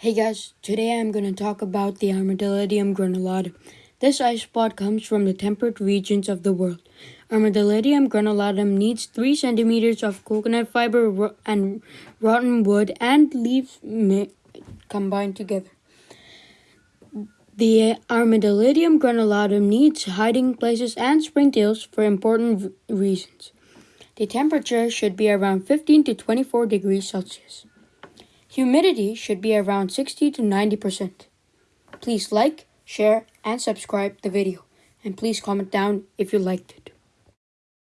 Hey guys, today I'm going to talk about the Armadillidium granulatum. This isopod comes from the temperate regions of the world. Armadillidium granulatum needs 3 centimeters of coconut fiber and rotten wood and leaves combined together. The Armadillidium granulatum needs hiding places and springtails for important reasons. The temperature should be around 15 to 24 degrees Celsius. Humidity should be around 60 to 90%. Please like, share, and subscribe the video. And please comment down if you liked it.